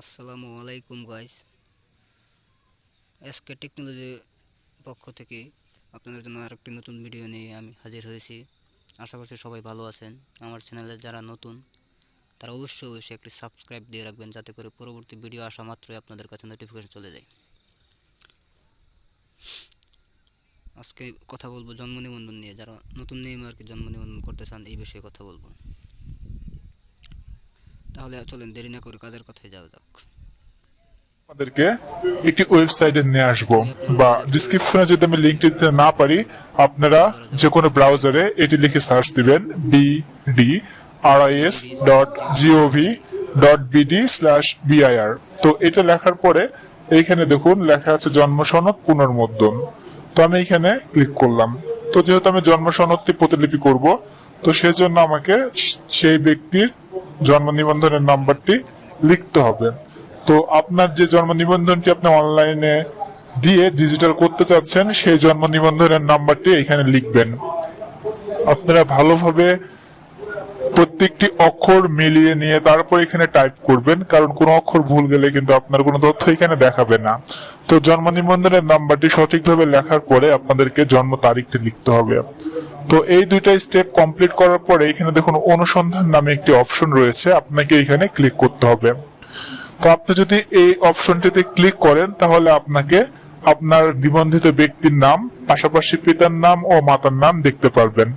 আসসালামু আলাইকুম guys SK টেকনোলজির পক্ষ থেকে আপনাদের জন্য আরেকটি নতুন ভিডিও নিয়ে আমি হাজির হয়েছি। আশা করছি সবাই ভালো আছেন। আমার চ্যানেলে যারা নতুন, তারা অবশ্যই অবশ্যই একটি সাবস্ক্রাইব দিয়ে রাখবেন যাতে করে পরবর্তী ভিডিও আসা মাত্রই আপনাদের কাছে নোটিফিকেশন চলে যায়। আজকে কথা বলব জন্ম নিবন্ধন নিয়ে। যারা নতুন নিয়মে আর কি জন্ম নিবন্ধন করতে চান, এই বিষয়ে কথা বলব। তাহলে চলেন, দেরি না করে কাজের কথায় যাওয়া যাক। আমাদেরকে একটি ওয়েবসাইটে নিয়ে আসব, বা ডিসক্রিপশনে যদি আমি লিঙ্কটি দিতে না পারি, আপনারা যে কোনো ব্রাউজারে এটি লিখে সার্চ দিবেন B D R I S dot G O V dot BD slash BIR তো এটা লেখার পরে এইখানে দেখুন, লেখা আছে জন্ম সনদ পুনর্মুদ্রণ তো আমি এখানে ক্লিক করলাম। তো যেহেতু আমি জন্ম সনদটি প্রতিলিপি করব, তো সেজন্য আমাকে সেই ব্যক্তির জন্ম নিবন্ধনের নাম্বারটি লিখতে হবে। তো আপনার যে জন্ম নিবন্ধনটি আপনি অনলাইনে দিয়ে ডিজিটাল করতে চাচ্ছেন, সেই জন্ম নিবন্ধনের নাম্বারটি এখানে লিখবেন। আপনারা ভালোভাবে প্রত্যেকটি অক্ষর মিলিয়ে নিয়ে তারপর এখানে টাইপ করবেন, কারণ কোনো অক্ষর ভুল গেলে কিন্তু আপনার কোনো তথ্য এখানে দেখাবে না। তো জন্ম নিবন্ধনের নাম্বারটি সঠিকভাবে লেখার পরে আপনাদেরকে জন্ম তারিখটি লিখতে হবে। তো এই দুইটা স্টেপ কমপ্লিট করার পরে এখানে দেখুন অনুসন্ধান নামে একটি অপশন রয়েছে। আপনাকে এখানে ক্লিক করতে হবে। তো আপনি যদি এই অপশনটিতে ক্লিক করেন, তাহলে আপনাকে আপনার নিবন্ধিত ব্যক্তির নাম, পাশাপাশি পিতার নাম ও মাতার নাম দেখতে পারবেন।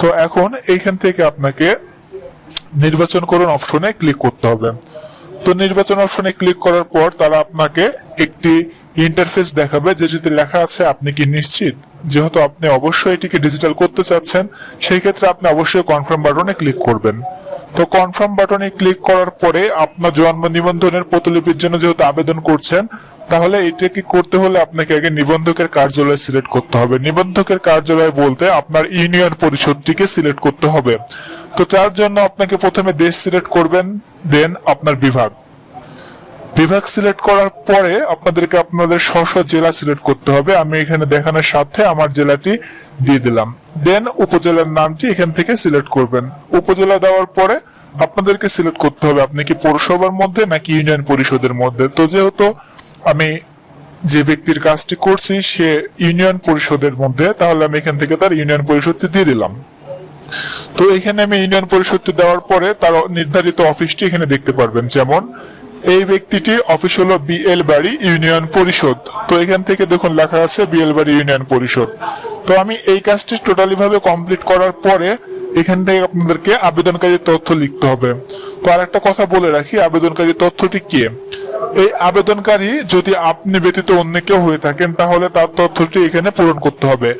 তো এখন এইখান থেকে আপনাকে নির্বাচন করুন অপশনে ক্লিক করতে হবে। তো নির্বাচন অপশনে ক্লিক করার পর তারা আপনাকে একটি ইন্টারফেস দেখাবে যে যদি লেখা আছে, আপনি কি নিশ্চিত যেহেতু আপনি অবশ্যই এটিকে ডিজিটাল করতে চাচ্ছেন? সেই ক্ষেত্রে আপনি অবশ্যই কনফার্ম বাটনে ক্লিক করবেন। তো কনফার্ম বাটনে ক্লিক করার পরে আপনার জন্ম নিবন্ধনের প্রতিলিপির জন্য যেহেতু আবেদন করছেন, তাহলে এটাকে করতে হলে আপনাকে আগে নিবন্ধকের কার্যালয় সিলেক্ট করতে হবে। নিবন্ধকের কার্যালয় বলতে আপনার ইউনিয়ন পরিষদটিকে সিলেক্ট করতে হবে। তো তার জন্য আপনাকে প্রথমে দেশ সিলেক্ট করবেন, দেন আপনার বিভাগ। বিভাগ সিলেক্ট করার পরে আপনাদেরকে আপনাদের স্ব জেলা সিলেক্ট করতে হবে। আমি এখানে দেখানোর সাথে আমার জেলাটি দিয়ে দিলাম। দেন উপজেলার নামটি এখান থেকে সিলেক্ট করবেন। উপজেলা দেওয়ার পরে আপনাদেরকে সিলেক্ট করতে হবে। আপনি কি পৌরসভার মধ্যে নাকি ইউনিয়ন পরিষদের মধ্যে? তো যেহেতু আমি যে ব্যক্তির কাজটি করছি সে ইউনিয়ন পরিষদের মধ্যে, তাহলে আমি এখান থেকে তার ইউনিয়ন পরিষদটি দিয়ে দিলাম। তো এখানে আমি ইউনিয়ন পরিষদটি দেওয়ার পরে তার নির্ধারিত অফিসটি এখানে দেখতে পারবেন। যেমন, এই ব্যক্তিটির অফিস হলো বিএল বাড়ি ইউনিয়ন পরিষদ। তো এখান থেকে দেখুন লেখা আছে বিএল বাড়ি ইউনিয়ন পরিষদ। তো আমি এই কাজটি টোটালি ভাবে কমপ্লিট করার পরে এখান থেকে আপনাদেরকে আবেদনকারী তথ্য লিখতে হবে। তো আর একটা কথা বলে রাখি, আবেদনকারী তথ্যটি কে? এই আবেদনকারী যদি আপনি ব্যতীত অন্য কেউ হয়ে থাকেন, তাহলে তার তথ্যটি এখানে পূরণ করতে হবে।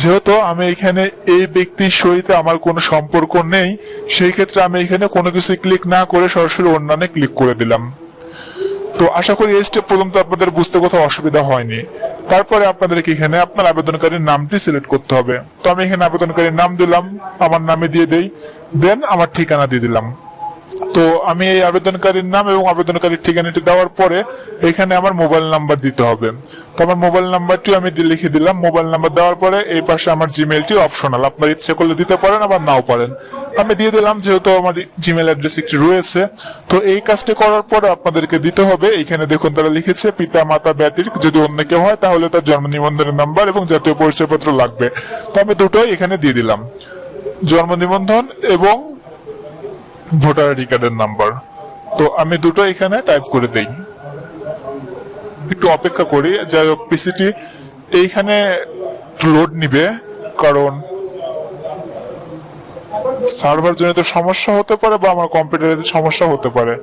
যেহেতু আমি এখানে এই ব্যক্তির সহিত আমার কোনো সম্পর্ক নেই, সেই ক্ষেত্রে আমি এখানে কোনো কিছু ক্লিক না করে সরাসরি অন্যান্য ক্লিক করে দিলাম। তো আশা করি এই স্টেপ পর্যন্ত আপনাদের বুঝতে কোথাও অসুবিধা হয়নি। তারপরে আপনাদেরকে এখানে আপনার আবেদনকারীর নামটি সিলেক্ট করতে হবে। তো আমি এখানে আবেদনকারীর নাম দিলাম, আমার নামে দিয়ে দেই, দেন আমার ঠিকানা দিয়ে দিলাম। তো আমি এই আবেদনকারীর নাম এবং আবেদনকারীর ঠিকানাটি দেওয়ার পরে এখানে আমার মোবাইল নাম্বার দিতে হবে। তো আমার মোবাইল নাম্বারটি আমি লিখে দিলাম। মোবাইল নাম্বার দেওয়ার পরে এই পাশে আমার জিমেলটি অপশনাল আপনার ইচ্ছে করলে দিতে পারেন, আবার নাও পারেন। আমি দিয়ে দিলাম যেহেতু আমার জিমেল অ্যাড্রেস একটি রয়েছে। তো এই কাজটি করার পরে আপনাদেরকে দিতে হবে। এখানে দেখুন তারা লিখেছে, পিতা, মাতা ব্যতির যদি অন্য কেউ হয় তাহলে তার জন্ম নিবন্ধনের নাম্বার এবং জাতীয় পরিচয়পত্র লাগবে। তো আমি দুটোই এখানে দিয়ে দিলাম। জন্ম নিবন্ধন এবং ভোটার আইডি কার্ডের নাম্বার। তো আমি দুটো এখানে টাইপ করে দেই। একটু অপেক্ষা করি, যাই হোক পিসিটি এইখানে লোড নিবে, কারণ সার্ভার জনিত সমস্যা হতে পারে বা আমার কম্পিউটারের সমস্যা হতে পারে।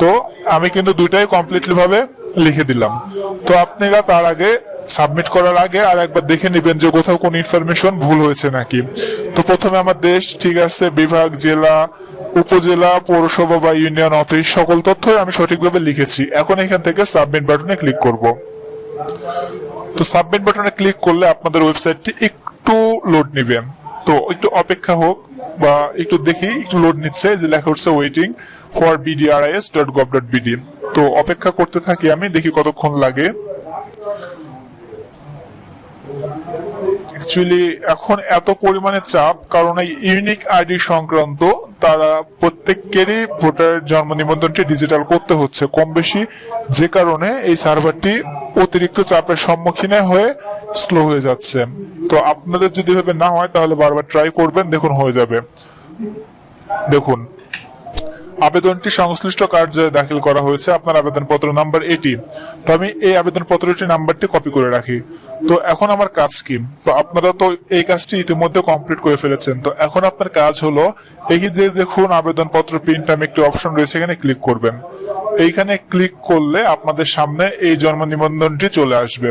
তো আমি কিন্তু দুইটাই কমপ্লিটলি ভাবে লিখে দিলাম। তো আপনারা তার আগে সাবমিট করার আগে আর একবার দেখে নেবেন যে কোথাও কোন ইনফরমেশন ভুল হয়েছে নাকি। তো প্রথমে আমার দেশ, ঠিক আছে, বিভাগ, জেলা উপজেলা, পৌরসভা বা ইউনিয়ন অফিস সকল তথ্যই আমি সঠিকভাবে লিখেছি। এখন এখান থেকে সাবমিট বাটনে ক্লিক করব। তো সাবমিট বাটনে ক্লিক করলে আপনাদের ওয়েবসাইটটি একটু লোড নেবে তো একটু অপেক্ষা হোক বা একটু দেখি, একটু লোড নিচ্ছে যে লেখা হচ্ছে waiting for BDRIS dot gov dot BD তো অপেক্ষা করতে থাকি আমি, দেখি কতক্ষণ লাগে। অ্যাকচুয়ালি এখন এত পরিমাণে চাপ, কারণ এই ইউনিক আইডি সংক্রান্ত তারা প্রত্যেককেরই ভোটার জন্ম নিবন্ধনটি ডিজিটাল করতে হচ্ছে। কম বেশি যে কারণে এই সার্ভারটি অতিরিক্ত চাপের সম্মুখীনে হয়ে স্লো হয়ে যাচ্ছে। তো আপনাদের যদি ভাবে না হয়, তাহলে বারবার ট্রাই করবেন, দেখুন হয়ে যাবে। দেখুন। আবেদনটি সংশ্লিষ্ট কার্যালয়ে দাখিল করা হয়েছে। আপনার আবেদনপত্র নাম্বার এটি। তো আমি এই আবেদনপত্রটি নাম্বারটি কপি করে রাখি। তো এখন আমার কাজ কি? তো আপনারা তো এই কাজটি ইতিমধ্যে কমপ্লিট করে ফেলেছেন। তো এখন আপনার কাজ হলো, এই যে দেখুন আবেদনপত্র, প্রিন্ট আমি একটি অপশন রয়েছে, এখানে ক্লিক করবেন। এইখানে ক্লিক করলে আপনাদের সামনে এই জন্ম নিবন্ধনটি চলে আসবে।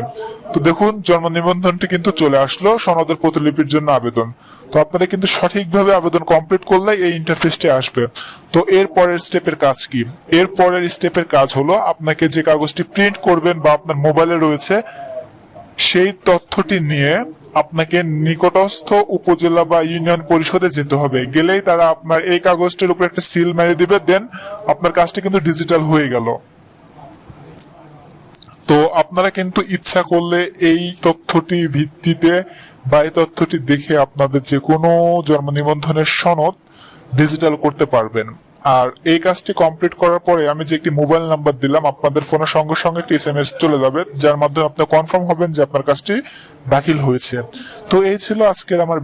তো দেখুন, জন্ম নিবন্ধনটি কিন্তু চলে আসলো, সনদের প্রতিলিপির জন্য আবেদন। তো আপনারা কিন্তু সঠিকভাবে আবেদন কমপ্লিট করলে এই ইন্টারফেসটি আসবে। তো এর পরের স্টেপের কাজ কি? এর পরের স্টেপের কাজ হলো, আপনাকে যে কাগজটি প্রিন্ট করবেন বা আপনার মোবাইলে রয়েছে সেই তথ্যটি নিয়ে আপনাকে নিকটস্থ উপজেলা বা ইউনিয়ন পরিষদে যেতে হবে। গেলেই তারা আপনার এই কাগজটির উপর একটা সিল মেরে দিবে, দেন আপনার কাজটি কিন্তু ডিজিটাল হয়ে গেল। তো আপনারা কিন্তু ইচ্ছা করলে এই তথ্যটি ভিত্তিতে বা এই তথ্যটি দেখে আপনাদের যে কোনো জন্ম নিবন্ধনের সনদ ডিজিটাল করতে পারবেন। আর এই কাজটি কমপ্লিট করার পরে আমি যে একটি মোবাইল নাম্বার দিলাম, আপনাদের ফোনের সঙ্গে সঙ্গে একটি এস এম এস চলে যাবে, যার মাধ্যমে আপনি কনফার্ম হবেন যে আপনার কাজটি দাখিল হয়েছে। তো এই ছিল আজকের আমার